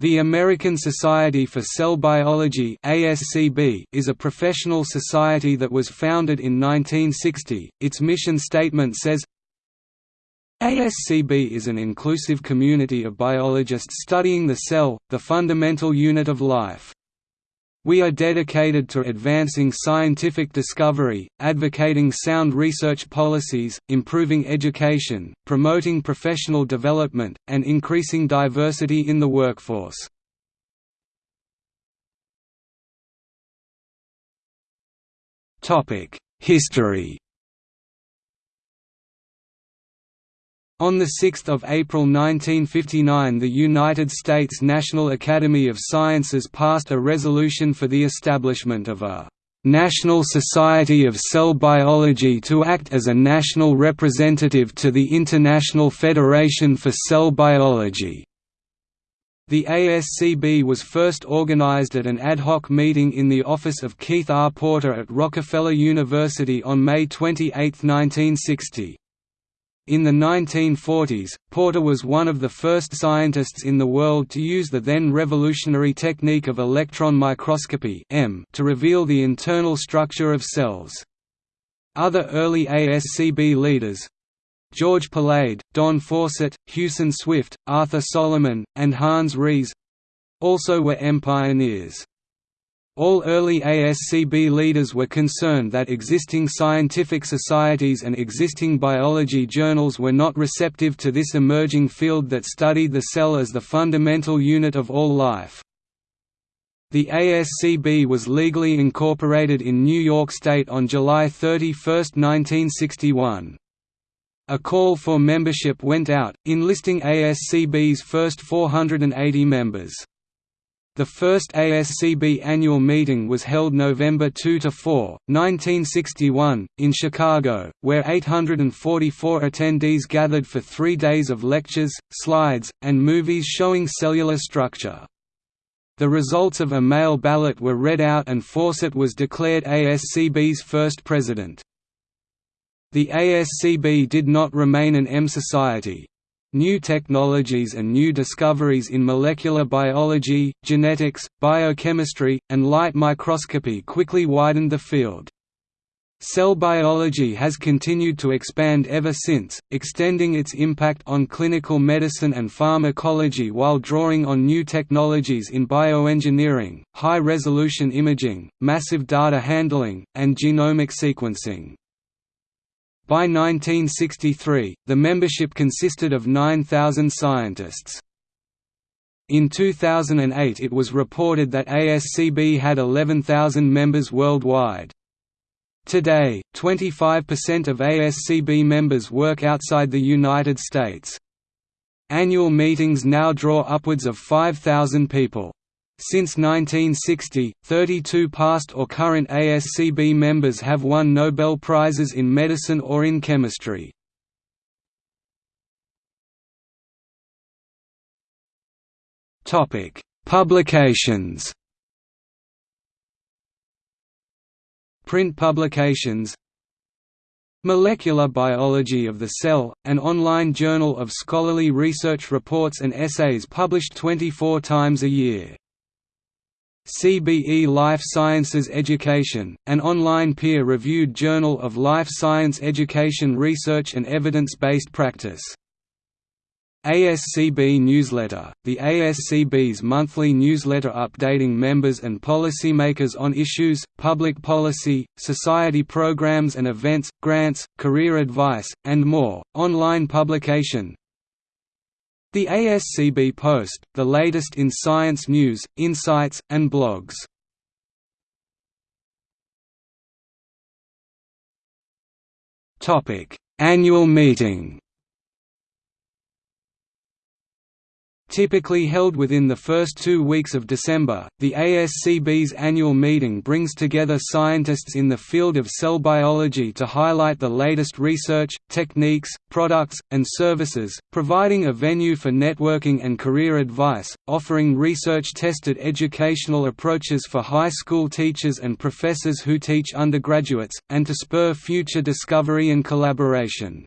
The American Society for Cell Biology is a professional society that was founded in 1960. Its mission statement says ASCB is an inclusive community of biologists studying the cell, the fundamental unit of life. We are dedicated to advancing scientific discovery, advocating sound research policies, improving education, promoting professional development, and increasing diversity in the workforce. History On 6 April 1959 the United States National Academy of Sciences passed a resolution for the establishment of a "...National Society of Cell Biology to act as a national representative to the International Federation for Cell Biology." The ASCB was first organized at an ad hoc meeting in the office of Keith R. Porter at Rockefeller University on May 28, 1960. In the 1940s, Porter was one of the first scientists in the world to use the then revolutionary technique of electron microscopy to reveal the internal structure of cells. Other early ASCB leaders George Palade, Don Fawcett, Hewson Swift, Arthur Solomon, and Hans Ris also were EM pioneers. All early ASCB leaders were concerned that existing scientific societies and existing biology journals were not receptive to this emerging field that studied the cell as the fundamental unit of all life. The ASCB was legally incorporated in New York State on July 31, 1961. A call for membership went out, enlisting ASCB's first 480 members. The first ASCB annual meeting was held November 2–4, 1961, in Chicago, where 844 attendees gathered for three days of lectures, slides, and movies showing cellular structure. The results of a mail ballot were read out and Fawcett was declared ASCB's first president. The ASCB did not remain an EM Society, New technologies and new discoveries in molecular biology, genetics, biochemistry, and light microscopy quickly widened the field. Cell biology has continued to expand ever since, extending its impact on clinical medicine and pharmacology while drawing on new technologies in bioengineering, high-resolution imaging, massive data handling, and genomic sequencing. By 1963, the membership consisted of 9,000 scientists. In 2008 it was reported that ASCB had 11,000 members worldwide. Today, 25% of ASCB members work outside the United States. Annual meetings now draw upwards of 5,000 people. Since 1960, 32 past or current ASCB members have won Nobel Prizes in medicine or in chemistry. Publications Print publications Molecular Biology of the Cell, an online journal of scholarly research reports and essays published 24 times a year. CBE Life Sciences Education, an online peer-reviewed journal of life science education research and evidence-based practice. ASCB Newsletter – The ASCB's monthly newsletter updating members and policymakers on issues, public policy, society programs and events, grants, career advice, and more, online publication, the ASCB Post, the latest in science news, insights, and blogs. Annual meeting Typically held within the first two weeks of December, the ASCB's annual meeting brings together scientists in the field of cell biology to highlight the latest research, techniques, products, and services, providing a venue for networking and career advice, offering research-tested educational approaches for high school teachers and professors who teach undergraduates, and to spur future discovery and collaboration.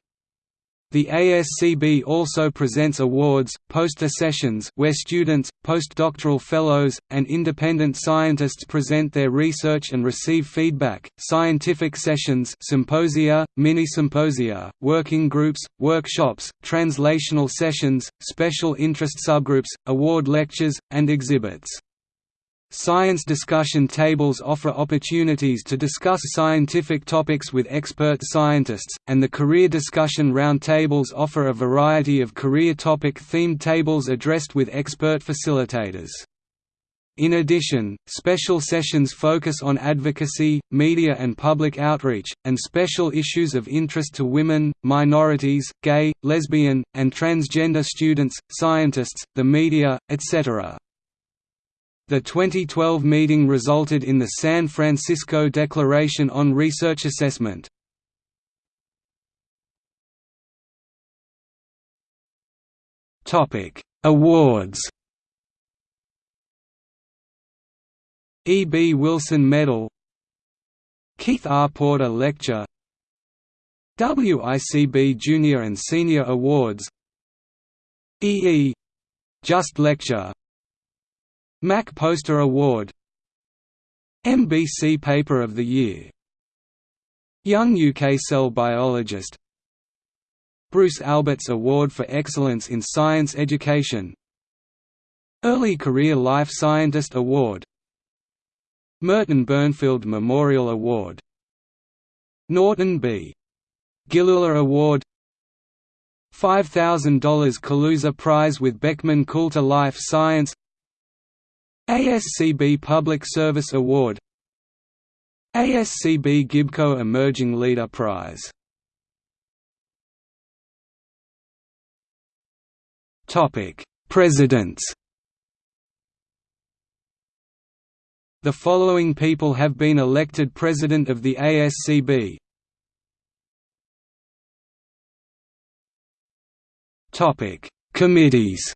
The ASCB also presents awards, poster sessions where students, postdoctoral fellows, and independent scientists present their research and receive feedback, scientific sessions symposia, mini-symposia, working groups, workshops, translational sessions, special interest subgroups, award lectures, and exhibits. Science discussion tables offer opportunities to discuss scientific topics with expert scientists, and the career discussion roundtables offer a variety of career topic-themed tables addressed with expert facilitators. In addition, special sessions focus on advocacy, media and public outreach, and special issues of interest to women, minorities, gay, lesbian, and transgender students, scientists, the media, etc. The 2012 meeting resulted in the San Francisco Declaration on Research Assessment. Awards E. B. Wilson Medal Keith R. Porter Lecture WICB Junior and Senior Awards E. E. Just Lecture Mac Poster Award MBC Paper of the Year Young UK Cell Biologist Bruce Alberts Award for Excellence in Science Education Early Career Life Scientist Award Merton Bernfield Memorial Award Norton B. Gilula Award $5,000 Kaluza Prize with Beckman Coulter Life Science ASCB Public Service Award. ASCB Gibco Emerging Leader Prize. Presidents. The following people have been elected President of the ASCB Committees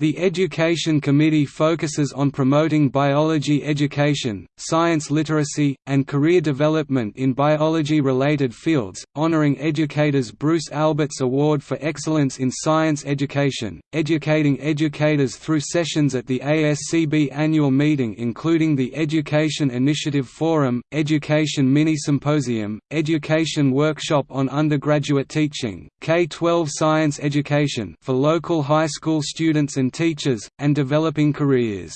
The Education Committee focuses on promoting biology education, science literacy, and career development in biology-related fields, honoring educators Bruce Alberts Award for Excellence in Science Education, educating educators through sessions at the ASCB annual meeting including the Education Initiative Forum, Education Mini-Symposium, Education Workshop on Undergraduate Teaching, K-12 Science Education for local high school students and teachers, and developing careers.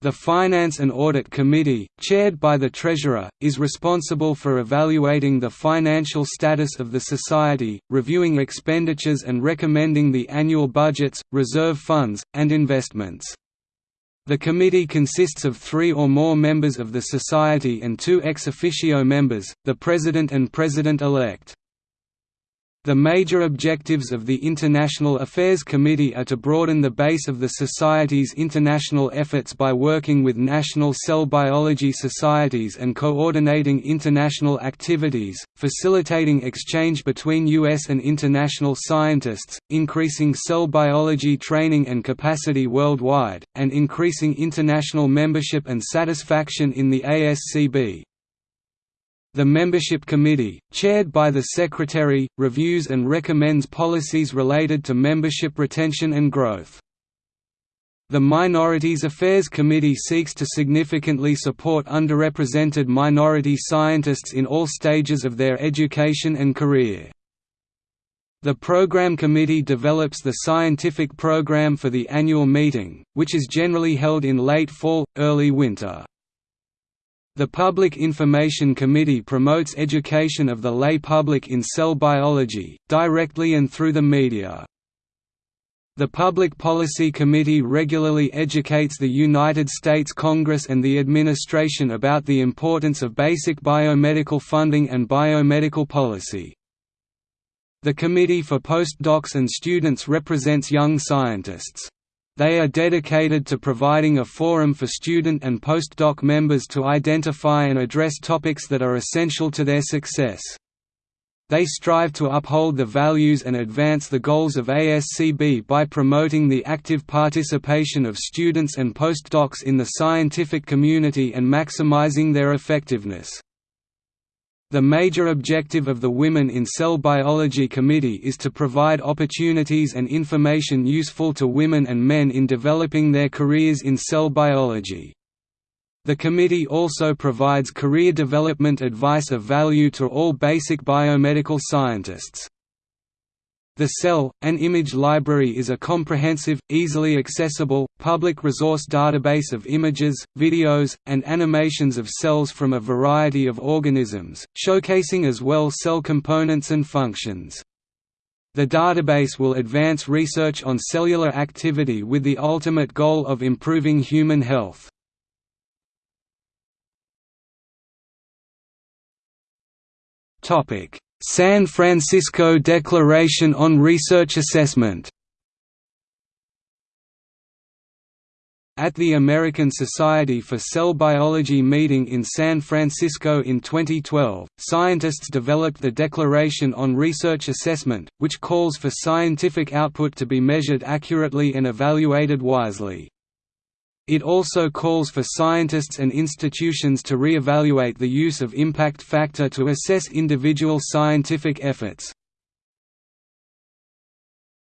The Finance and Audit Committee, chaired by the Treasurer, is responsible for evaluating the financial status of the Society, reviewing expenditures and recommending the annual budgets, reserve funds, and investments. The committee consists of three or more members of the Society and two ex officio members, the President and President-elect. The major objectives of the International Affairs Committee are to broaden the base of the Society's international efforts by working with national cell biology societies and coordinating international activities, facilitating exchange between U.S. and international scientists, increasing cell biology training and capacity worldwide, and increasing international membership and satisfaction in the ASCB. The Membership Committee, chaired by the Secretary, reviews and recommends policies related to membership retention and growth. The Minorities Affairs Committee seeks to significantly support underrepresented minority scientists in all stages of their education and career. The Program Committee develops the scientific program for the annual meeting, which is generally held in late fall, early winter. The Public Information Committee promotes education of the lay public in cell biology, directly and through the media. The Public Policy Committee regularly educates the United States Congress and the administration about the importance of basic biomedical funding and biomedical policy. The Committee for Postdocs and Students represents young scientists. They are dedicated to providing a forum for student and postdoc members to identify and address topics that are essential to their success. They strive to uphold the values and advance the goals of ASCB by promoting the active participation of students and postdocs in the scientific community and maximizing their effectiveness. The major objective of the Women in Cell Biology Committee is to provide opportunities and information useful to women and men in developing their careers in cell biology. The committee also provides career development advice of value to all basic biomedical scientists. The Cell, an image library is a comprehensive, easily accessible, public resource database of images, videos, and animations of cells from a variety of organisms, showcasing as well cell components and functions. The database will advance research on cellular activity with the ultimate goal of improving human health. San Francisco Declaration on Research Assessment At the American Society for Cell Biology meeting in San Francisco in 2012, scientists developed the Declaration on Research Assessment, which calls for scientific output to be measured accurately and evaluated wisely. It also calls for scientists and institutions to re-evaluate the use of impact factor to assess individual scientific efforts.